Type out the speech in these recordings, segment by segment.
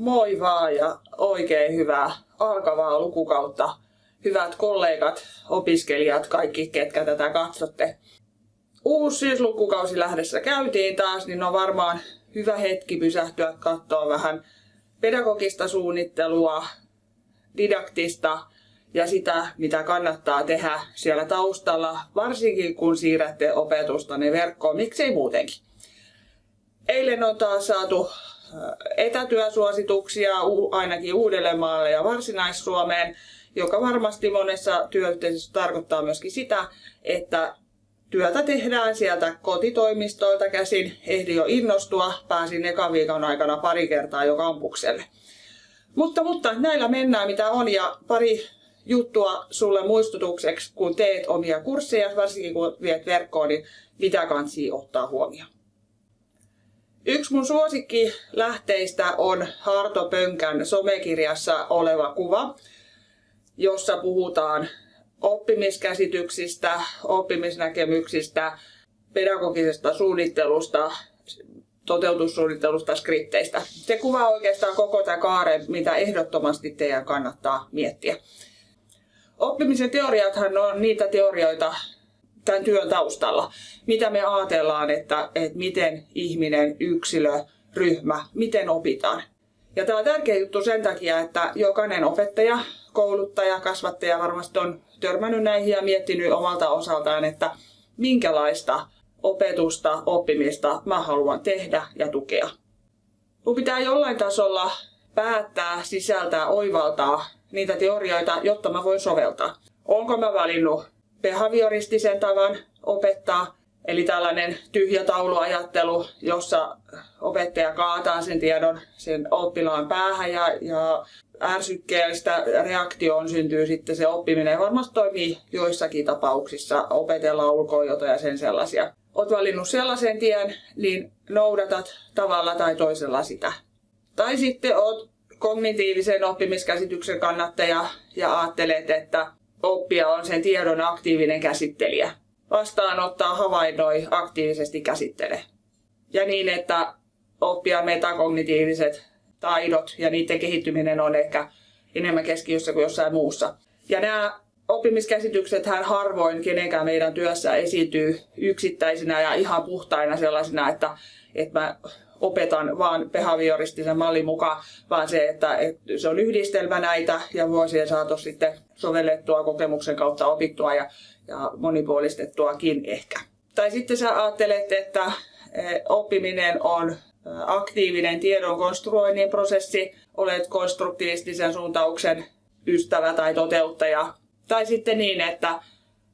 Moi vaan ja oikein hyvää alkavaa lukukautta. Hyvät kollegat, opiskelijat, kaikki ketkä tätä katsotte. Uusi syyslukukausi lähdessä käytiin taas, niin on varmaan hyvä hetki pysähtyä katsoa vähän pedagogista suunnittelua, didaktista ja sitä, mitä kannattaa tehdä siellä taustalla, varsinkin kun siirrätte opetustanne verkkoon, miksei muutenkin. Eilen on taas saatu etätyösuosituksia ainakin Uudellemaalle ja Varsinais-Suomeen, joka varmasti monessa työyhteisössä tarkoittaa myöskin sitä, että työtä tehdään sieltä kotitoimistoilta käsin. Ehdin jo innostua, pääsin ekan viikon aikana pari kertaa jo kampukselle. Mutta, mutta näillä mennään mitä on ja pari juttua sulle muistutukseksi, kun teet omia kursseja, varsinkin kun viet verkkoon, niin mitä kansi ottaa huomioon. Yksi mun suosikki lähteistä on Harto Pönkän somekirjassa oleva kuva, jossa puhutaan oppimiskäsityksistä, oppimisnäkemyksistä, pedagogisesta suunnittelusta, toteutussuunnittelusta, skripteistä. Se kuvaa oikeastaan koko tämä kaare, mitä ehdottomasti teidän kannattaa miettiä. Oppimisen teoriathan on niitä teorioita, tämän työn taustalla. Mitä me ajatellaan, että, että miten ihminen, yksilö, ryhmä, miten opitaan. Ja tämä on tärkeä juttu sen takia, että jokainen opettaja, kouluttaja, kasvattaja varmasti on törmännyt näihin ja miettinyt omalta osaltaan, että minkälaista opetusta, oppimista mä haluan tehdä ja tukea. Mun pitää jollain tasolla päättää, sisältää, oivaltaa niitä teorioita, jotta mä voin soveltaa. Onko mä valinnut behavioristisen tavan opettaa, eli tällainen tyhjä tauluajattelu, jossa opettaja kaataa sen tiedon sen oppilaan päähän ja, ja ärsykkeellistä reaktioon syntyy sitten se oppiminen. Varmasti toimii joissakin tapauksissa, opetellaan ulkoa ja sen sellaisia. Olet valinnut sellaisen tien, niin noudatat tavalla tai toisella sitä. Tai sitten olet kognitiivisen oppimiskäsityksen kannattaja ja ajattelet, että oppija on sen tiedon aktiivinen käsittelijä. Vastaanottaa, havainnoi, aktiivisesti käsittele. Ja niin, että oppia metakognitiiviset taidot ja niiden kehittyminen on ehkä enemmän keskiössä kuin jossain muussa. Ja nämä oppimiskäsitykset hän harvoin kenenkään meidän työssä esiintyy yksittäisinä ja ihan puhtaina sellaisina, että, että mä opetan vaan behavioristisen mallin mukaan, vaan se, että, se on yhdistelmä näitä ja vuosien saatossa sitten sovellettua kokemuksen kautta opittua ja, ja monipuolistettuakin ehkä. Tai sitten sä ajattelet, että e, oppiminen on e, aktiivinen tiedon konstruoinnin prosessi, olet konstruktiivistisen suuntauksen ystävä tai toteuttaja. Tai sitten niin, että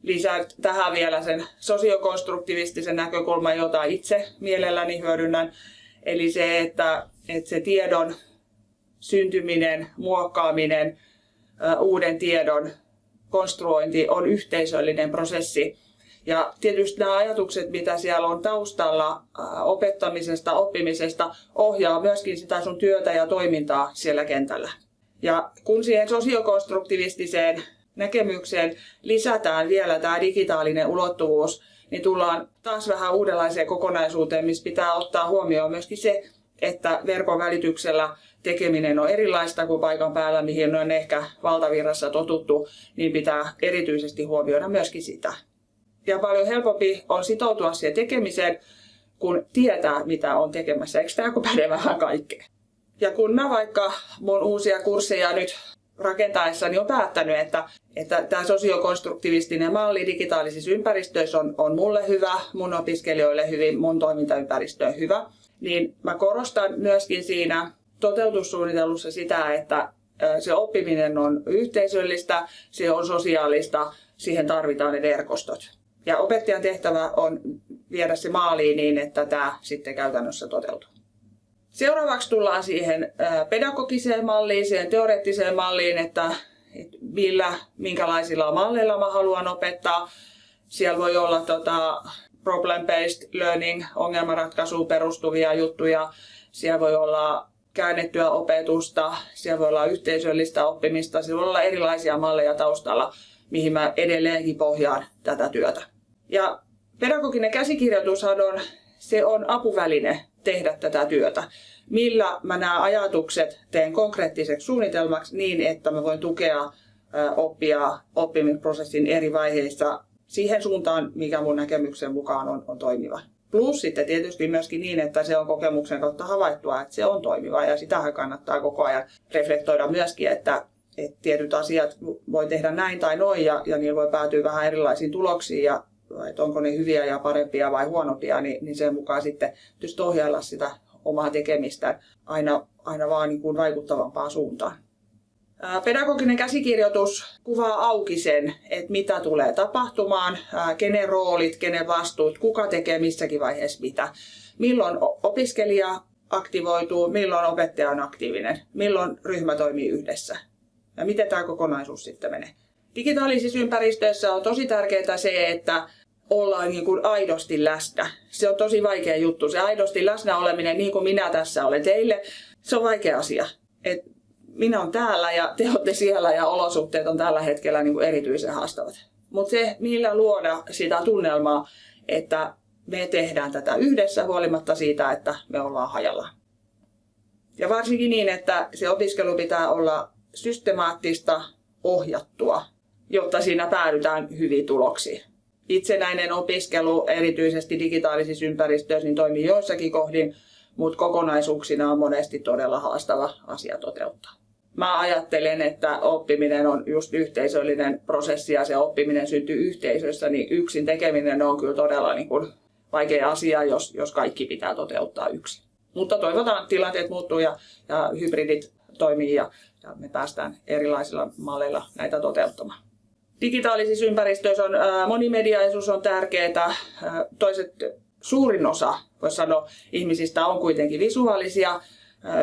lisää tähän vielä sen sosiokonstruktivistisen näkökulman, jota itse mielelläni hyödynnän. Eli se, että, että se tiedon syntyminen, muokkaaminen, uuden tiedon konstruointi on yhteisöllinen prosessi. Ja tietysti nämä ajatukset, mitä siellä on taustalla opettamisesta, oppimisesta, ohjaa myöskin sitä sun työtä ja toimintaa siellä kentällä. Ja kun siihen sosiokonstruktivistiseen näkemykseen lisätään vielä tämä digitaalinen ulottuvuus, niin tullaan taas vähän uudenlaiseen kokonaisuuteen, missä pitää ottaa huomioon myöskin se, että verkon välityksellä tekeminen on erilaista kuin paikan päällä, mihin on ehkä valtavirrassa totuttu, niin pitää erityisesti huomioida myöskin sitä. Ja paljon helpompi on sitoutua siihen tekemiseen, kun tietää, mitä on tekemässä. Eikö tämä päde vähän kaikkea? Ja kun mä vaikka mun uusia kursseja nyt rakentaessani on päättänyt, että, että tämä sosiokonstruktivistinen malli digitaalisissa ympäristöissä on, on mulle hyvä, mun opiskelijoille hyvin, mun toimintaympäristö on hyvä, niin mä korostan myöskin siinä toteutussuunnitellussa sitä, että se oppiminen on yhteisöllistä, se on sosiaalista, siihen tarvitaan ne verkostot. Ja opettajan tehtävä on viedä se maaliin niin, että tämä sitten käytännössä toteutuu. Seuraavaksi tullaan siihen pedagogiseen malliin, siihen teoreettiseen malliin, että millä, minkälaisilla malleilla mä haluan opettaa. Siellä voi olla tota, problem-based learning, ongelmanratkaisuun perustuvia juttuja. Siellä voi olla käännettyä opetusta, siellä voi olla yhteisöllistä oppimista, siellä voi olla erilaisia malleja taustalla, mihin mä edelleenkin pohjaan tätä työtä. Ja pedagoginen käsikirjoitushan on, se on apuväline tehdä tätä työtä. millä mä nämä ajatukset teen konkreettiseksi suunnitelmaksi niin, että mä voin tukea oppia oppimisprosessin eri vaiheissa siihen suuntaan, mikä mun näkemyksen mukaan on, on toimiva. Plus sitten tietysti myöskin niin, että se on kokemuksen kautta havaittua, että se on toimiva ja sitähän kannattaa koko ajan reflektoida myöskin, että, että tietyt asiat voi tehdä näin tai noin ja, ja niillä voi päätyä vähän erilaisiin tuloksiin ja että onko ne hyviä ja parempia vai huonompia, niin, niin sen mukaan sitten tietysti ohjailla sitä omaa tekemistä aina, aina vaan niin kuin vaikuttavampaan suuntaan. Pedagoginen käsikirjoitus kuvaa auki sen, että mitä tulee tapahtumaan, kenen roolit, kenen vastuut, kuka tekee missäkin vaiheessa mitä. Milloin opiskelija aktivoituu, milloin opettaja on aktiivinen, milloin ryhmä toimii yhdessä ja miten tämä kokonaisuus sitten menee. Digitaalisissa ympäristöissä on tosi tärkeää se, että ollaan niin kuin aidosti läsnä. Se on tosi vaikea juttu. Se aidosti läsnä oleminen, niin kuin minä tässä olen teille, se on vaikea asia. Et minä olen täällä ja te olette siellä ja olosuhteet on tällä hetkellä niin kuin erityisen haastavat. Mutta se, millä luoda sitä tunnelmaa, että me tehdään tätä yhdessä huolimatta siitä, että me ollaan hajalla. Ja varsinkin niin, että se opiskelu pitää olla systemaattista, ohjattua, jotta siinä päädytään hyviin tuloksiin. Itsenäinen opiskelu, erityisesti digitaalisissa ympäristöissä, niin toimii joissakin kohdin, mutta kokonaisuuksina on monesti todella haastava asia toteuttaa. Mä ajattelen, että oppiminen on just yhteisöllinen prosessi ja se oppiminen syntyy yhteisössä, niin yksin tekeminen on kyllä todella niin kuin vaikea asia, jos, jos kaikki pitää toteuttaa yksin. Mutta toivotaan, että tilanteet muuttuu ja, ja hybridit toimii ja, ja me päästään erilaisilla malleilla näitä toteuttamaan. Digitaalisissa ympäristöissä on ää, monimediaisuus on tärkeää. toiset, suurin osa, voisi sanoa, ihmisistä on kuitenkin visuaalisia.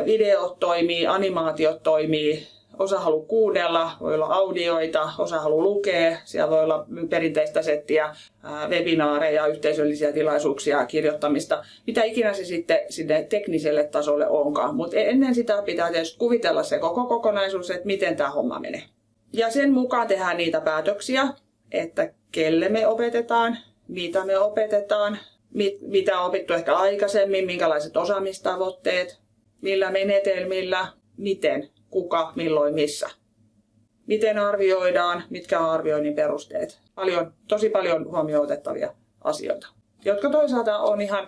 Videot toimii, animaatiot toimii, osa haluaa kuunnella, voi olla audioita, osa haluaa lukea, siellä voi olla perinteistä settiä, webinaareja, yhteisöllisiä tilaisuuksia, kirjoittamista, mitä ikinä se sitten sinne tekniselle tasolle onkaan. Mutta ennen sitä pitää tietysti kuvitella se koko kokonaisuus, että miten tämä homma menee. Ja sen mukaan tehdään niitä päätöksiä, että kelle me opetetaan, mitä me opetetaan, mit, mitä on opittu ehkä aikaisemmin, minkälaiset osaamistavoitteet, millä menetelmillä, miten, kuka, milloin, missä. Miten arvioidaan, mitkä on arvioinnin perusteet. Paljon, tosi paljon huomioon otettavia asioita, jotka toisaalta on ihan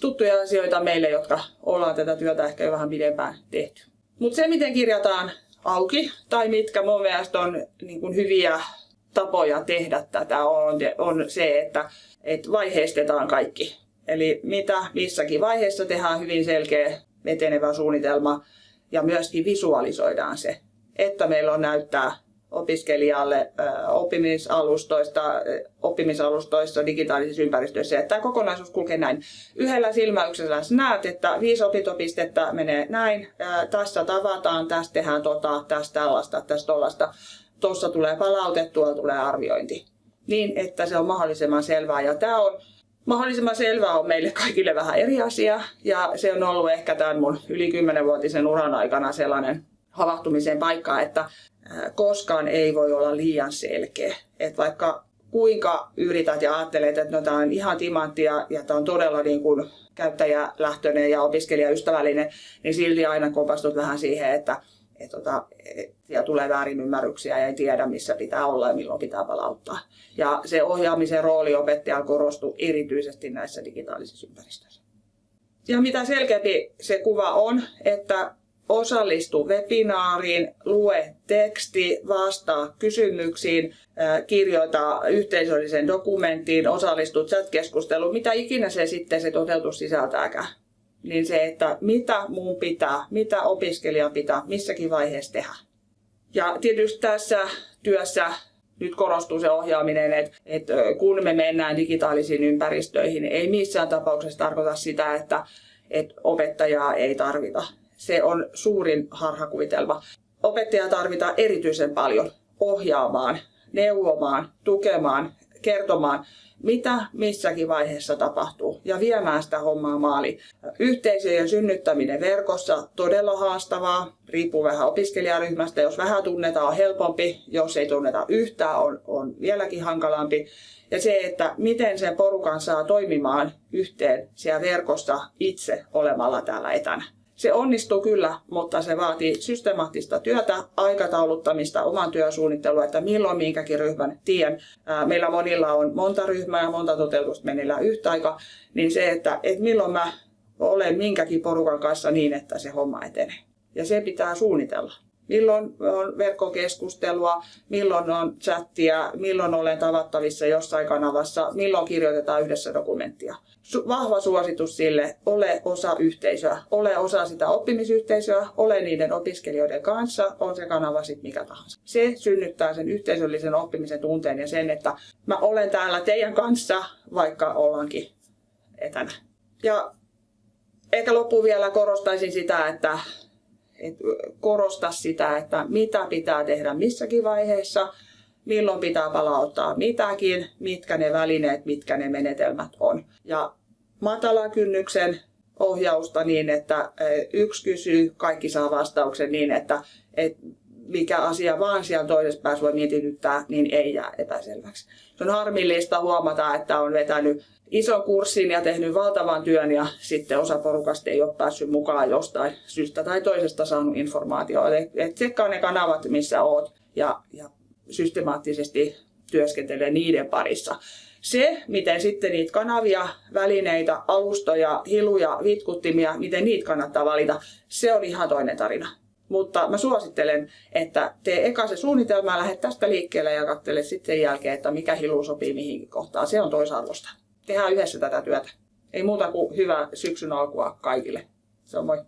tuttuja asioita meille, jotka ollaan tätä työtä ehkä jo vähän pidempään tehty. Mutta se, miten kirjataan auki tai mitkä mun mielestä on niin kuin hyviä tapoja tehdä tätä on, on se, että, että vaiheistetaan kaikki. Eli mitä missäkin vaiheessa tehdään hyvin selkeä etenevä suunnitelma ja myöskin visualisoidaan se, että meillä on näyttää opiskelijalle oppimisalustoista, oppimisalustoissa digitaalisissa ympäristöissä. Että tämä kokonaisuus kulkee näin. Yhdellä silmäyksellä näet, että viisi opintopistettä menee näin. Tässä tavataan, tästä tehdään tota, tästä tällaista, tästä tollaista. Tuossa tulee palaute, tuolla tulee arviointi. Niin, että se on mahdollisimman selvää. Ja tämä on mahdollisimman selvää on meille kaikille vähän eri asia. Ja se on ollut ehkä tämän mun yli 10-vuotisen uran aikana sellainen havahtumisen paikka, että koskaan ei voi olla liian selkeä. Et vaikka kuinka yrität ja ajattelet, että no, tämä on ihan timanttia ja tämä on todella niin kuin käyttäjälähtöinen ja opiskelijaystävällinen, niin silti aina kompastut vähän siihen, että et, tota, et, ja tulee väärinymmärryksiä ja ei tiedä, missä pitää olla ja milloin pitää palauttaa. Ja se ohjaamisen rooli opettajalla korostuu erityisesti näissä digitaalisissa ympäristöissä. Ja mitä selkeämpi se kuva on, että osallistu webinaariin, lue teksti, vastaa kysymyksiin, kirjoita yhteisölliseen dokumenttiin, osallistu chat-keskusteluun, mitä ikinä se sitten se toteutus sisältääkään. Niin se, että mitä muun pitää, mitä opiskelija pitää, missäkin vaiheessa tehdä. Ja tietysti tässä työssä nyt korostuu se ohjaaminen, että, että kun me mennään digitaalisiin ympäristöihin, ei missään tapauksessa tarkoita sitä, että, että opettajaa ei tarvita se on suurin harhakuvitelma. Opettajaa tarvitaan erityisen paljon ohjaamaan, neuvomaan, tukemaan, kertomaan, mitä missäkin vaiheessa tapahtuu ja viemään sitä hommaa maaliin. Yhteisöjen synnyttäminen verkossa todella haastavaa, riippuu vähän opiskelijaryhmästä. Jos vähän tunnetaan on helpompi, jos ei tunneta yhtään on, on vieläkin hankalampi. Ja se, että miten sen porukan saa toimimaan yhteen siellä verkossa itse olemalla täällä etänä. Se onnistuu kyllä, mutta se vaatii systemaattista työtä, aikatauluttamista, oman työsuunnittelua, että milloin minkäkin ryhmän tien. Meillä monilla on monta ryhmää monta toteutusta meneillään yhtä aikaa, niin se, että, että milloin mä olen minkäkin porukan kanssa niin, että se homma etenee. Ja se pitää suunnitella milloin on verkkokeskustelua, milloin on chattia, milloin olen tavattavissa jossain kanavassa, milloin kirjoitetaan yhdessä dokumenttia. Vahva suositus sille, ole osa yhteisöä, ole osa sitä oppimisyhteisöä, ole niiden opiskelijoiden kanssa, on se kanava sitten mikä tahansa. Se synnyttää sen yhteisöllisen oppimisen tunteen ja sen, että mä olen täällä teidän kanssa, vaikka ollaankin etänä. Ja ehkä loppuun vielä korostaisin sitä, että et korosta sitä, että mitä pitää tehdä missäkin vaiheessa, milloin pitää palauttaa mitäkin, mitkä ne välineet, mitkä ne menetelmät on. Ja matala kynnyksen ohjausta niin, että yksi kysyy, kaikki saa vastauksen niin, että, että mikä asia vaan siellä toisessa päässä voi mietityttää, niin ei jää epäselväksi. Se on harmillista huomata, että on vetänyt ison kurssin ja tehnyt valtavan työn ja sitten osa porukasta ei ole päässyt mukaan jostain syystä tai toisesta saanut informaatiota. Et tsekkaa ne kanavat, missä oot ja, ja systemaattisesti työskentelee niiden parissa. Se, miten sitten niitä kanavia, välineitä, alustoja, hiluja, vitkuttimia, miten niitä kannattaa valita, se on ihan toinen tarina. Mutta mä suosittelen, että tee eka se suunnitelma ja lähde tästä liikkeelle ja katsele sitten sen jälkeen, että mikä hilu sopii mihinkin kohtaan. Se on toisarvosta. Tehdään yhdessä tätä työtä. Ei muuta kuin hyvää syksyn alkua kaikille. Se on moi.